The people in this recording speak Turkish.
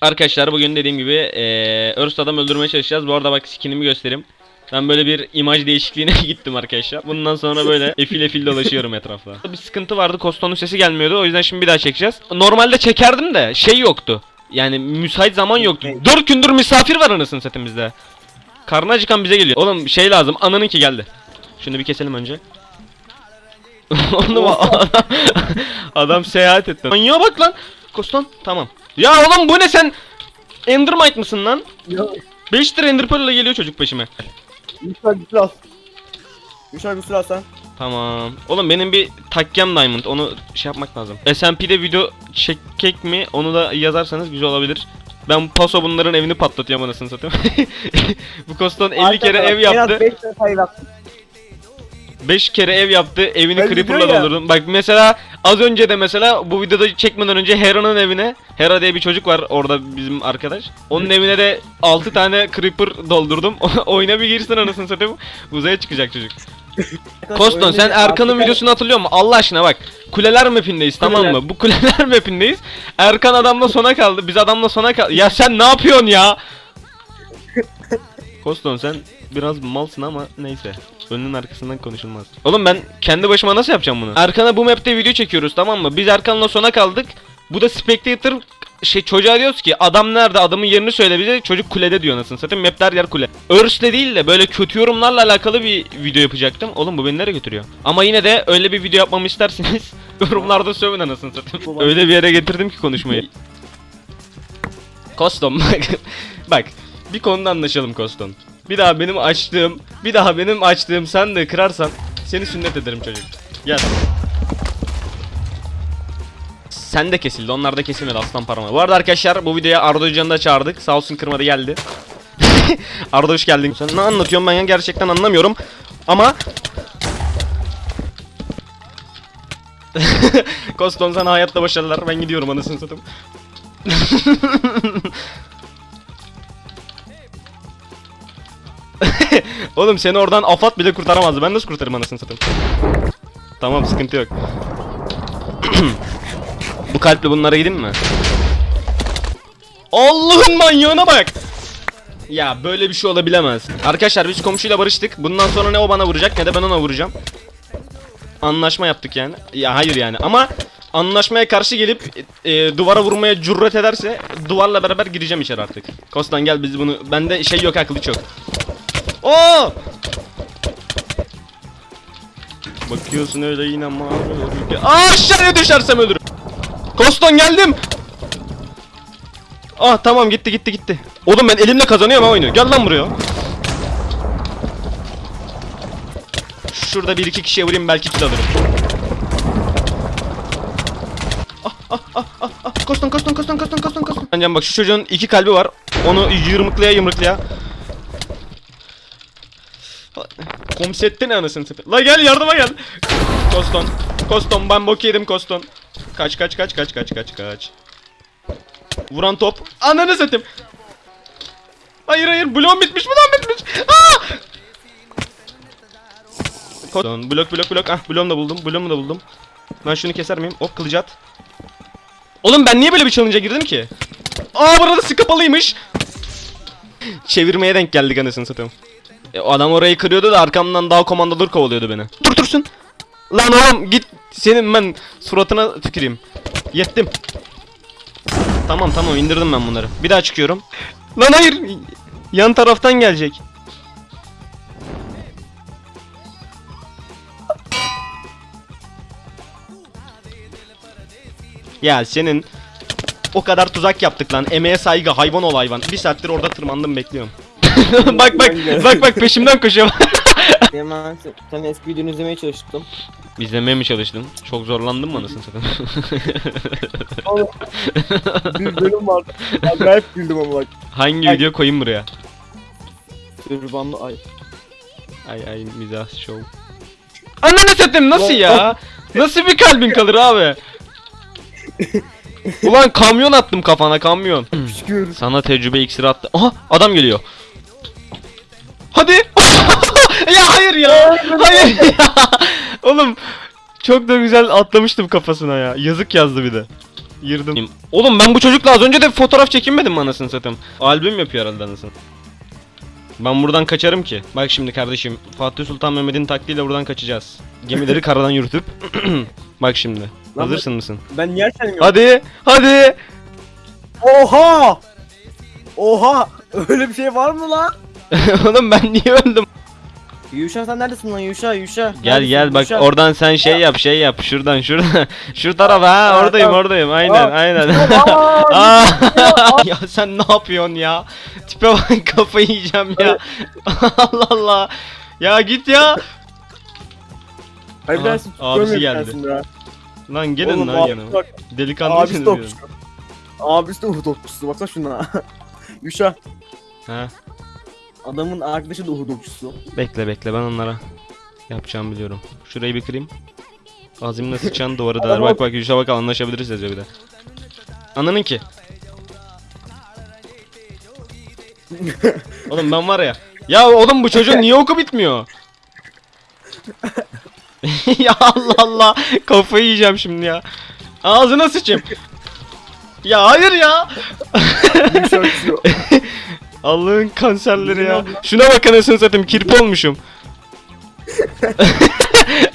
Arkadaşlar bugün dediğim gibi eee Örst adam öldürmeye çalışacağız. Bu arada bak skinimi göstereyim. Ben böyle bir imaj değişikliğine gittim arkadaşlar. Bundan sonra böyle efil efil dolaşıyorum etrafta. Bir sıkıntı vardı. Koston'un sesi gelmiyordu. O yüzden şimdi bir daha çekeceğiz. Normalde çekerdim de şey yoktu. Yani müsait zaman yoktu. 4 gündür misafir var anasını setimizde. Karnı acıkan bize geliyor. Oğlum şey lazım. Ananınki geldi. Şunu bir keselim önce. Oğlum adam, adam seyahat etti. Manyağa bak lan. Koston tamam. Ya oğlum bu ne sen? Endermite mısın lan? Ya 5 lira Ender Pearl ile geliyor çocuk peşime. Yuşa bir silah. Yuşa bir silah sen. Tamam. Oğlum benim bir takkem diamond. Onu şey yapmak lazım. SMP'de video çekek mi? Onu da yazarsanız güzel olabilir. Ben paso bunların evini patlatıyorum anasını satayım. Bu Koston 50 kere ev yaptı. 5 tane sayı yaptım. 5 kere ev yaptı. Evini Ben creeper'la doldurdum. Bak mesela az önce de mesela bu videoda çekmeden önce Hera'nın evine Hera diye bir çocuk var orada bizim arkadaş. Onun evine de 6 tane creeper doldurdum. Oyuna bir girsin anasını satayım. Uzaya çıkacak çocuk. Koston sen Erkan'ın videosunu hatırlıyor musun? Allah aşkına bak. Kuleler mapindeyiz tamam mı? Bu kuleler mapindeyiz. Erkan adamla sona kaldı. Biz adamla sona kaldı. Ya sen ne yapıyorsun ya? Koston sen biraz malsın ama neyse. Önünün arkasından konuşulmaz. Oğlum ben kendi başıma nasıl yapacağım bunu? Erkan'a bu map'te video çekiyoruz tamam mı? Biz Erkan'la sona kaldık. Bu da Spectator şey çocuğa diyoruz ki adam nerede adamın yerini söyle bize çocuk kulede diyor anasını satayım her yer kule. Earth'le değil de böyle kötü yorumlarla alakalı bir video yapacaktım. Oğlum bu beni nereye götürüyor? Ama yine de öyle bir video yapmamı isterseniz yorumlarda sövün anasını satayım. öyle bir yere getirdim ki konuşmayı. Kostom bak. bak bir konuda anlaşalım Koston. Bir daha benim açtığım, bir daha benim açtığım de kırarsan seni sünnet ederim çocuk. Gel. Sen de kesildi, onlar da kesilmedi aslan parmağı. Bu arada arkadaşlar bu videoya Arda Hoca'nı da çağırdık. Sağ olsun kırmadı geldi. Arda hoş geldin. Sen ne anlatıyorsun ben ya gerçekten anlamıyorum. Ama Koston sana hayatta başarılar. Ben gidiyorum anasını satayım. Oğlum seni oradan afat bile kurtaramazdı. Ben nasıl kurtarırım anasını satayım? Tamam sıkıntı yok. Bu kalple bunlara gideyim mi? Allah'ın manyağına bak. Ya böyle bir şey olabilemez. Arkadaşlar biz komşuyla barıştık. Bundan sonra ne o bana vuracak ne de ben ona vuracağım. Anlaşma yaptık yani. Ya hayır yani ama anlaşmaya karşı gelip e, duvara vurmaya cüret ederse duvarla beraber gireceğim içeri artık. Kostan gel biz bunu bende şey yok ha kılıç yok. Oo! Bakıyorsun öyle yine mavi Aa aşağıya düşersem ölürüm. Koston geldim. Ah tamam gitti gitti gitti. Oğlum ben elimle kazanıyorum ha oyunu. Gel lan buraya. Şurada bir iki kişiye vurayım belki kill alırım. Ah ah ah ah ah. Koston koston koston koston koston koston. Bence bak şu çocuğun iki kalbi var. Onu yırmıklaya yımrıklaya. Komsetti ne anasını satayım. La gel yardıma gel. Koston. Koston ben bok yedim Koston. Kaç kaç kaç kaç kaç kaç kaç. Vuran top. Ananı satayım. Hayır hayır bloğum bitmiş bloğum bitmiş. Aa! Koston blok blok blok. Ah bloğumu da buldum. Bloğumu da buldum. Ben şunu keser miyim? Hop kılıcı at. Oğlum ben niye böyle bir challenge'a girdim ki? Aa burada sık kapalıymış. Çevirmeye denk geldik anasını satayım. E, adam orayı kırıyordu da arkamdan daha komandolar kovalıyordu beni. Dur dursun. Lan oğlum git senin ben suratına tüküreyim. Yettim. Tamam tamam indirdim ben bunları. Bir daha çıkıyorum. Lan hayır. Yan taraftan gelecek. Ya senin o kadar tuzak yaptık lan. Emeğe saygı hayvan ol hayvan. Bir saattir orada tırmandım bekliyorum. Bak bak bak bak peşimden koşuyor. Hemen sen eski videonu izlemeye çalıştım. İzlemeye mi çalıştın? Çok zorlandım mı anasını satayım? Oğlum bir bölüm vardı. Acayip güldüm ama bak. Hangi Ay. video koyayım buraya? Sürbanlı ay. Ay ay mizah show. Ananı satayım nasıl ya? Nasıl bir kalbin kalır abi? Ulan kamyon attım kafana kamyon. Sana tecrübe iksiri attı. Aha adam geliyor. Hayır ya. Hayır ya. Oğlum çok da güzel atlamıştım kafasına ya. Yazık yazdı bir de. Yırdım. Oğlum ben bu çocukla az önce de fotoğraf çekinmedim mi anasını satayım? Albüm yapıyor herhalde anasını. Ben buradan kaçarım ki. Bak şimdi kardeşim Fatih Sultan Mehmet'in taktiğiyle buradan kaçacağız. Gemileri karadan yürütüp. Bak şimdi. Lan Hazırsın mısın? Ben niye erken Hadi, hadi. Oha! Oha! Öyle bir şey var mı lan? Oğlum ben niye öldüm? Yuşa sen neredesin lan Yuşa Yuşa? Gel Neredesin? gel bak Yuşa. oradan sen şey yap şey yap şuradan şuradan şu tarafa ha oradayım tamam. oradayım aynen Aa, aynen. Aa, Aa, ya sen ne yapıyorsun ya? Tipe bak kafayı yiyeceğim ya. Allah Allah. Ya git ya. Hayır tanesi abisi geldi. Lan gelin Oğlum, lan abi yanıma. Bak, Delikanlı abisi de diyorum. okçu. Abisi de okçusu baksana şuna. Yuşa. Ha. Adamın arkadaşı da Uhud okçusu. Bekle bekle ben onlara yapacağımı biliyorum. Şurayı bir kırayım. Azimle sıçan duvarı der. Bak bak Yuşa bak anlaşabiliriz yazıyor bir de. Ananın ki. oğlum ben var ya. Ya oğlum bu çocuğun niye oku bitmiyor? ya Allah Allah. Kafayı yiyeceğim şimdi ya. Ağzına sıçayım. ya hayır ya. Allah'ın kanserleri ya. Şuna bak anasını satayım kirpi olmuşum.